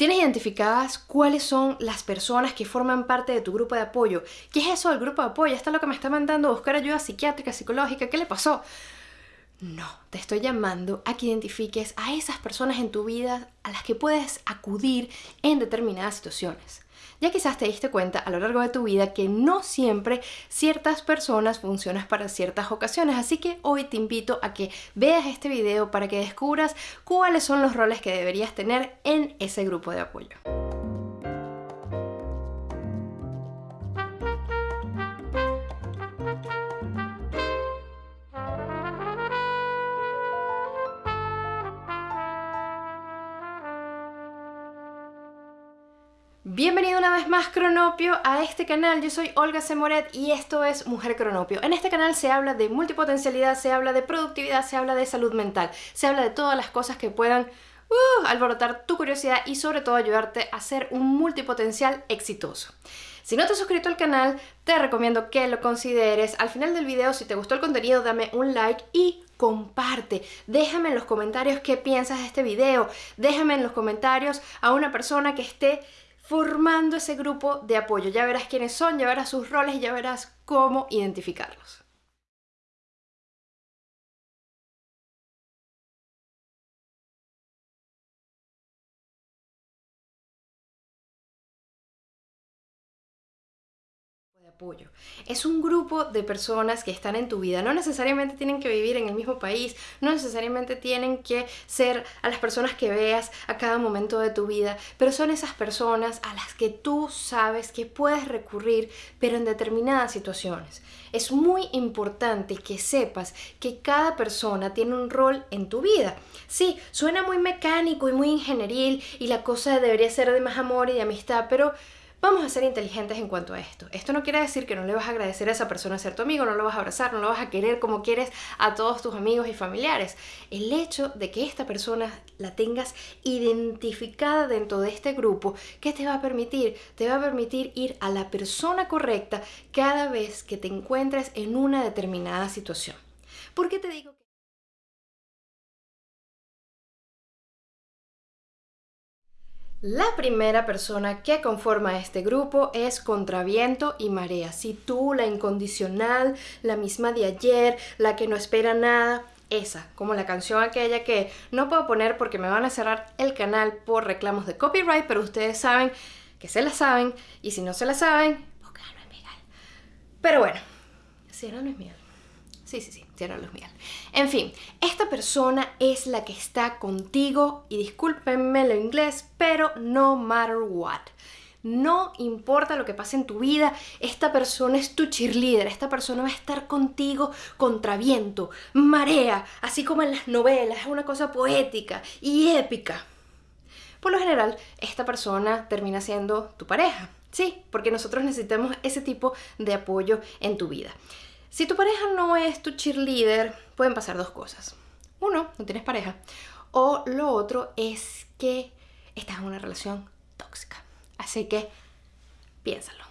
¿Tienes identificadas cuáles son las personas que forman parte de tu grupo de apoyo? ¿Qué es eso del grupo de apoyo? ¿Esto es lo que me está mandando buscar ayuda psiquiátrica, psicológica? ¿Qué le pasó? No, te estoy llamando a que identifiques a esas personas en tu vida a las que puedes acudir en determinadas situaciones. Ya quizás te diste cuenta a lo largo de tu vida que no siempre ciertas personas funcionan para ciertas ocasiones, así que hoy te invito a que veas este video para que descubras cuáles son los roles que deberías tener en ese grupo de apoyo. Bienvenido una vez más Cronopio a este canal, yo soy Olga Semoret y esto es Mujer Cronopio. En este canal se habla de multipotencialidad, se habla de productividad, se habla de salud mental, se habla de todas las cosas que puedan uh, alborotar tu curiosidad y sobre todo ayudarte a ser un multipotencial exitoso. Si no te has suscrito al canal, te recomiendo que lo consideres. Al final del video, si te gustó el contenido, dame un like y comparte. Déjame en los comentarios qué piensas de este video. Déjame en los comentarios a una persona que esté formando ese grupo de apoyo. Ya verás quiénes son, ya verás sus roles y ya verás cómo identificarlos. Es un grupo de personas que están en tu vida. No necesariamente tienen que vivir en el mismo país, no necesariamente tienen que ser a las personas que veas a cada momento de tu vida, pero son esas personas a las que tú sabes que puedes recurrir, pero en determinadas situaciones. Es muy importante que sepas que cada persona tiene un rol en tu vida. Sí, suena muy mecánico y muy ingenieril y la cosa debería ser de más amor y de amistad, pero Vamos a ser inteligentes en cuanto a esto. Esto no quiere decir que no le vas a agradecer a esa persona ser tu amigo, no lo vas a abrazar, no lo vas a querer como quieres a todos tus amigos y familiares. El hecho de que esta persona la tengas identificada dentro de este grupo, ¿qué te va a permitir? Te va a permitir ir a la persona correcta cada vez que te encuentres en una determinada situación. ¿Por qué te digo La primera persona que conforma este grupo es Contraviento y Marea. Si tú, la incondicional, la misma de ayer, la que no espera nada, esa, como la canción aquella que no puedo poner porque me van a cerrar el canal por reclamos de copyright, pero ustedes saben que se la saben y si no se la saben, porque no es Miguel. Pero bueno, si no, no es Miguel. Sí, sí, sí, Tierra Luz Miguel. En fin, esta persona es la que está contigo y discúlpenme lo inglés, pero no matter what. No importa lo que pase en tu vida, esta persona es tu cheerleader, esta persona va a estar contigo contra viento, marea, así como en las novelas, es una cosa poética y épica. Por lo general, esta persona termina siendo tu pareja, sí, porque nosotros necesitamos ese tipo de apoyo en tu vida. Si tu pareja no es tu cheerleader, pueden pasar dos cosas. Uno, no tienes pareja. O lo otro es que estás en una relación tóxica. Así que piénsalo,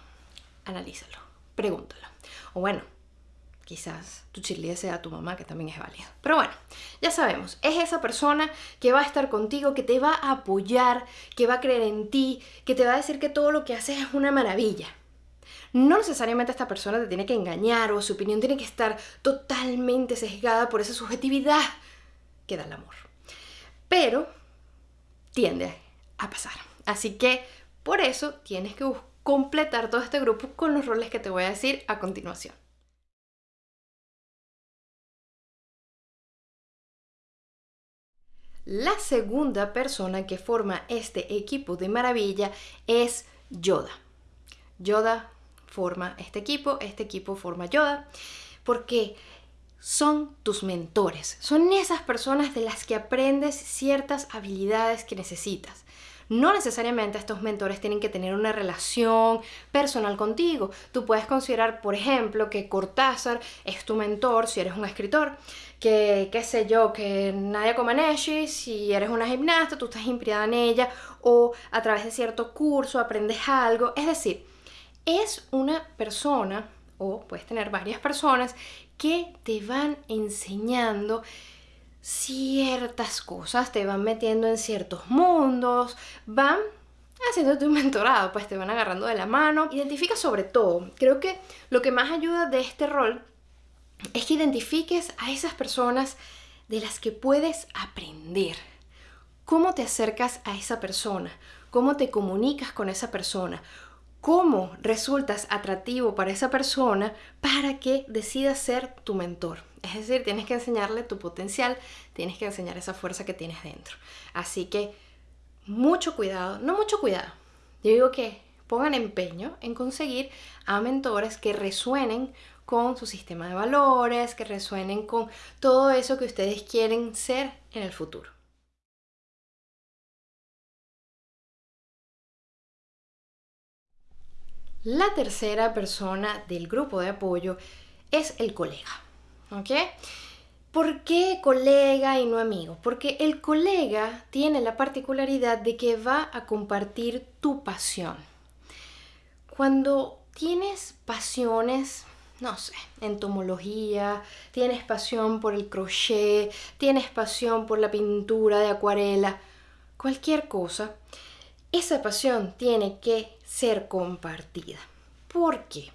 analízalo, pregúntalo. O bueno, quizás tu cheerleader sea tu mamá, que también es válida. Pero bueno, ya sabemos, es esa persona que va a estar contigo, que te va a apoyar, que va a creer en ti, que te va a decir que todo lo que haces es una maravilla. No necesariamente esta persona te tiene que engañar o su opinión tiene que estar totalmente sesgada por esa subjetividad que da el amor. Pero tiende a pasar. Así que por eso tienes que completar todo este grupo con los roles que te voy a decir a continuación. La segunda persona que forma este equipo de maravilla es Yoda. Yoda forma este equipo, este equipo forma Yoda, porque son tus mentores, son esas personas de las que aprendes ciertas habilidades que necesitas. No necesariamente estos mentores tienen que tener una relación personal contigo. Tú puedes considerar, por ejemplo, que Cortázar es tu mentor si eres un escritor, que, qué sé yo, que Nadia Comaneci, si eres una gimnasta, tú estás inspirada en ella, o a través de cierto curso aprendes algo. Es decir, es una persona, o puedes tener varias personas, que te van enseñando ciertas cosas, te van metiendo en ciertos mundos, van haciéndote un mentorado, pues te van agarrando de la mano. Identifica sobre todo, creo que lo que más ayuda de este rol es que identifiques a esas personas de las que puedes aprender. ¿Cómo te acercas a esa persona? ¿Cómo te comunicas con esa persona? ¿Cómo resultas atractivo para esa persona para que decida ser tu mentor? Es decir, tienes que enseñarle tu potencial, tienes que enseñar esa fuerza que tienes dentro. Así que mucho cuidado, no mucho cuidado. Yo digo que pongan empeño en conseguir a mentores que resuenen con su sistema de valores, que resuenen con todo eso que ustedes quieren ser en el futuro. La tercera persona del grupo de apoyo es el colega. ¿Ok? ¿Por qué colega y no amigo? Porque el colega tiene la particularidad de que va a compartir tu pasión. Cuando tienes pasiones no sé, entomología, tienes pasión por el crochet, tienes pasión por la pintura de acuarela, cualquier cosa, esa pasión tiene que ser compartida. ¿Por qué?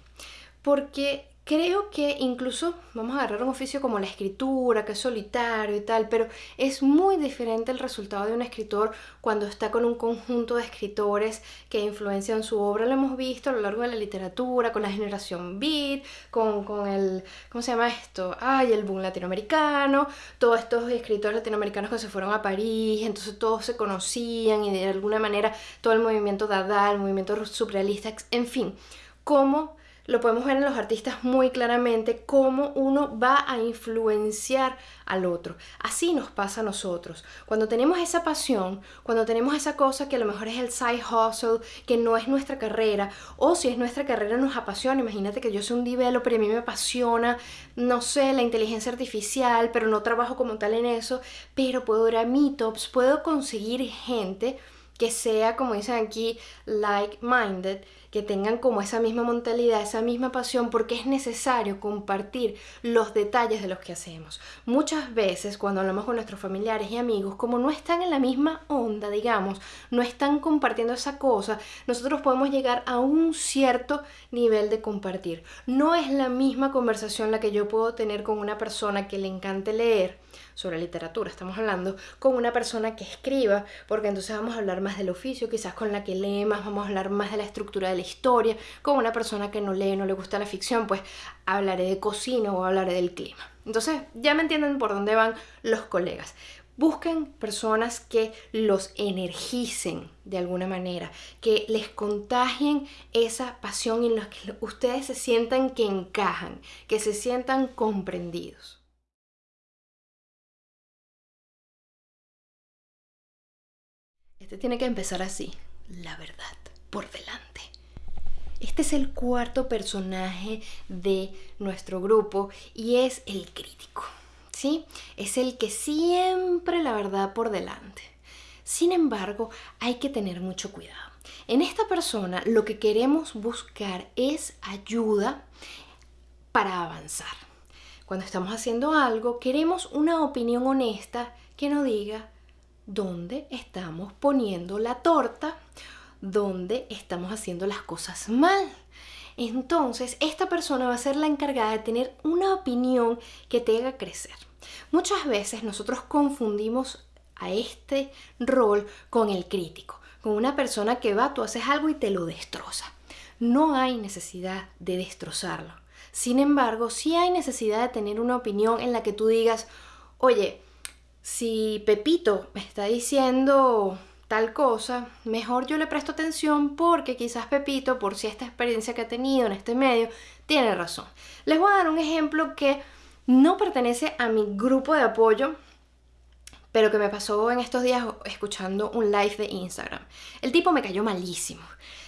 Porque Creo que incluso vamos a agarrar un oficio como la escritura, que es solitario y tal, pero es muy diferente el resultado de un escritor cuando está con un conjunto de escritores que influencian su obra. Lo hemos visto a lo largo de la literatura, con la generación Beat, con, con el, ¿cómo se llama esto? Ay, el boom latinoamericano, todos estos escritores latinoamericanos que se fueron a París, entonces todos se conocían y de alguna manera todo el movimiento Dada, el movimiento surrealista, en fin, cómo lo podemos ver en los artistas muy claramente cómo uno va a influenciar al otro. Así nos pasa a nosotros. Cuando tenemos esa pasión, cuando tenemos esa cosa que a lo mejor es el side hustle, que no es nuestra carrera, o si es nuestra carrera nos apasiona. Imagínate que yo soy un developer y a mí me apasiona, no sé, la inteligencia artificial, pero no trabajo como tal en eso, pero puedo ir a meetups, puedo conseguir gente que sea, como dicen aquí, like-minded, que tengan como esa misma mentalidad, esa misma pasión, porque es necesario compartir los detalles de los que hacemos. Muchas veces cuando hablamos con nuestros familiares y amigos, como no están en la misma onda, digamos, no están compartiendo esa cosa, nosotros podemos llegar a un cierto nivel de compartir. No es la misma conversación la que yo puedo tener con una persona que le encante leer sobre literatura, estamos hablando con una persona que escriba, porque entonces vamos a hablar más del oficio, quizás con la que lee más, vamos a hablar más de la estructura de la historia, con una persona que no lee, no le gusta la ficción, pues hablaré de cocina o hablaré del clima. Entonces ya me entienden por dónde van los colegas. Busquen personas que los energicen de alguna manera, que les contagien esa pasión en la que ustedes se sientan que encajan, que se sientan comprendidos. Este tiene que empezar así, la verdad, por delante. Este es el cuarto personaje de nuestro grupo y es el crítico, ¿sí? Es el que siempre la verdad por delante. Sin embargo, hay que tener mucho cuidado. En esta persona lo que queremos buscar es ayuda para avanzar. Cuando estamos haciendo algo, queremos una opinión honesta que nos diga dónde estamos poniendo la torta, dónde estamos haciendo las cosas mal. Entonces, esta persona va a ser la encargada de tener una opinión que te haga crecer. Muchas veces nosotros confundimos a este rol con el crítico, con una persona que va, tú haces algo y te lo destroza. No hay necesidad de destrozarlo. Sin embargo, sí hay necesidad de tener una opinión en la que tú digas, oye, si Pepito me está diciendo tal cosa, mejor yo le presto atención porque quizás Pepito, por si esta experiencia que ha tenido en este medio, tiene razón. Les voy a dar un ejemplo que no pertenece a mi grupo de apoyo, pero que me pasó en estos días escuchando un live de Instagram. El tipo me cayó malísimo.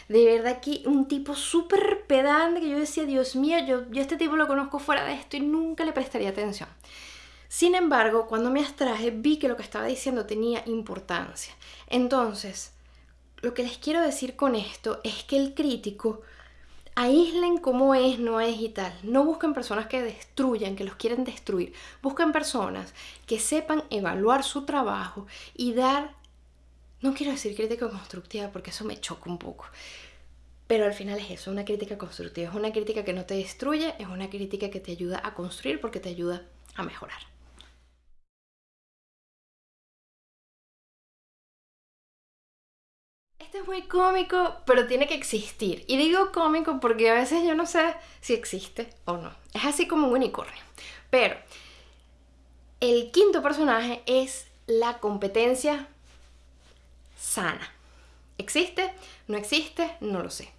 De verdad que un tipo súper pedante que yo decía, Dios mío, yo, yo este tipo lo conozco fuera de esto y nunca le prestaría atención. Sin embargo, cuando me abstraje vi que lo que estaba diciendo tenía importancia. Entonces, lo que les quiero decir con esto es que el crítico aíslen cómo es, no es y tal. No busquen personas que destruyan, que los quieren destruir. Busquen personas que sepan evaluar su trabajo y dar no quiero decir crítica constructiva porque eso me choca un poco. Pero al final es eso, una crítica constructiva. Es una crítica que no te destruye, es una crítica que te ayuda a construir porque te ayuda a mejorar. Este es muy cómico, pero tiene que existir. Y digo cómico porque a veces yo no sé si existe o no. Es así como un unicornio. Pero el quinto personaje es la competencia sana. ¿Existe? ¿No existe? No lo sé.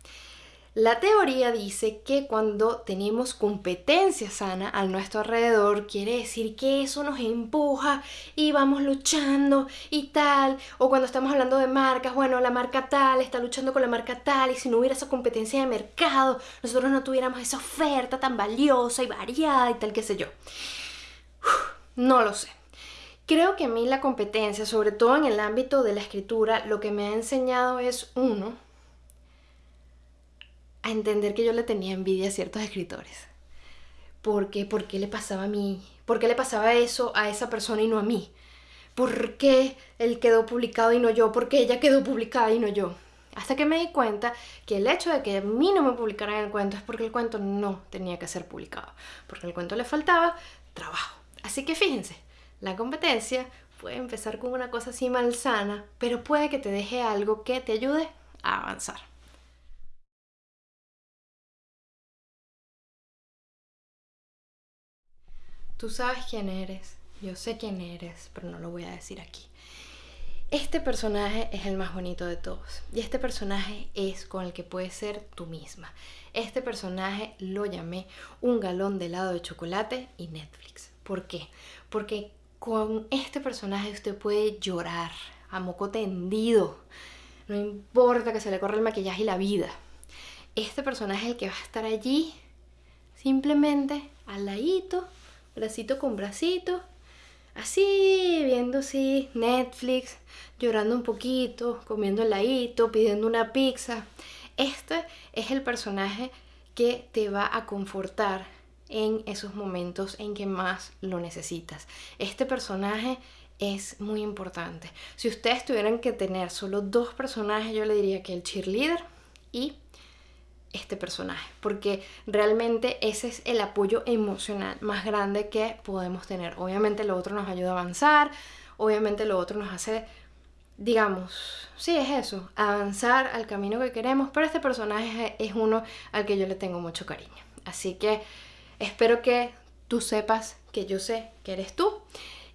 La teoría dice que cuando tenemos competencia sana a nuestro alrededor, quiere decir que eso nos empuja y vamos luchando y tal. O cuando estamos hablando de marcas, bueno, la marca tal está luchando con la marca tal y si no hubiera esa competencia de mercado, nosotros no tuviéramos esa oferta tan valiosa y variada y tal, qué sé yo. no lo sé. Creo que a mí la competencia, sobre todo en el ámbito de la escritura, lo que me ha enseñado es, uno, a entender que yo le tenía envidia a ciertos escritores. ¿Por qué? ¿Por qué le pasaba a mí? ¿Por qué le pasaba eso a esa persona y no a mí? ¿Por qué él quedó publicado y no yo? ¿Por qué ella quedó publicada y no yo? Hasta que me di cuenta que el hecho de que a mí no me publicaran el cuento es porque el cuento no tenía que ser publicado, porque al cuento le faltaba trabajo. Así que fíjense, la competencia puede empezar con una cosa así malsana, pero puede que te deje algo que te ayude a avanzar. Tú sabes quién eres, yo sé quién eres, pero no lo voy a decir aquí. Este personaje es el más bonito de todos y este personaje es con el que puedes ser tú misma. Este personaje lo llamé un galón de helado de chocolate y Netflix. ¿Por qué? Porque con este personaje usted puede llorar a moco tendido. No importa que se le corra el maquillaje y la vida. Este personaje es el que va a estar allí simplemente al ladito, bracito con bracito, así, viendo así Netflix, llorando un poquito, comiendo ladito, pidiendo una pizza. Este es el personaje que te va a confortar en esos momentos en que más lo necesitas. Este personaje es muy importante. Si ustedes tuvieran que tener solo dos personajes, yo le diría que el cheerleader y este personaje, porque realmente ese es el apoyo emocional más grande que podemos tener. Obviamente lo otro nos ayuda a avanzar, obviamente lo otro nos hace, digamos, sí es eso, avanzar al camino que queremos, pero este personaje es uno al que yo le tengo mucho cariño. Así que Espero que tú sepas que yo sé que eres tú.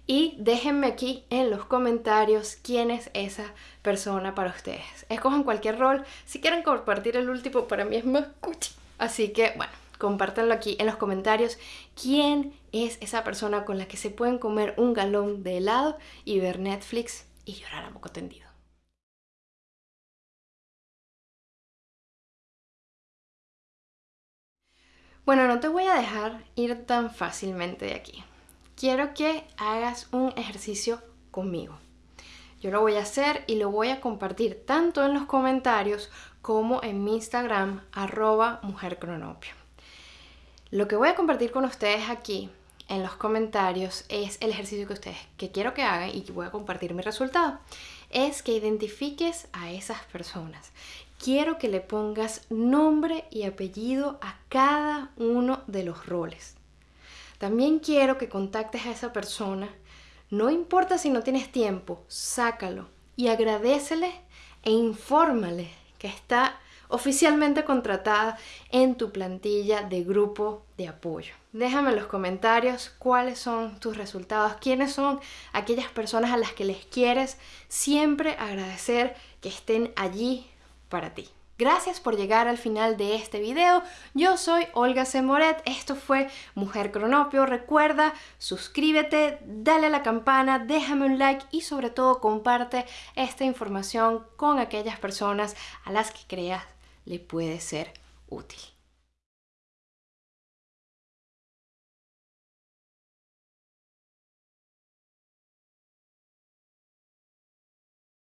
Y déjenme aquí en los comentarios quién es esa persona para ustedes. Escojan cualquier rol. Si quieren compartir el último, para mí es más cuchi. Así que, bueno, compártanlo aquí en los comentarios. ¿Quién es esa persona con la que se pueden comer un galón de helado y ver Netflix y llorar a poco tendido? Bueno, no te voy a dejar ir tan fácilmente de aquí. Quiero que hagas un ejercicio conmigo. Yo lo voy a hacer y lo voy a compartir tanto en los comentarios como en mi Instagram, arroba mujercronopio. Lo que voy a compartir con ustedes aquí en los comentarios es el ejercicio que ustedes que quiero que hagan y que voy a compartir mi resultado. Es que identifiques a esas personas quiero que le pongas nombre y apellido a cada uno de los roles. También quiero que contactes a esa persona. No importa si no tienes tiempo, sácalo y agradecele e infórmale que está oficialmente contratada en tu plantilla de grupo de apoyo. Déjame en los comentarios cuáles son tus resultados, quiénes son aquellas personas a las que les quieres siempre agradecer que estén allí para ti. Gracias por llegar al final de este video. Yo soy Olga Semoret. Esto fue Mujer Cronopio. Recuerda, suscríbete, dale a la campana, déjame un like y sobre todo comparte esta información con aquellas personas a las que creas le puede ser útil.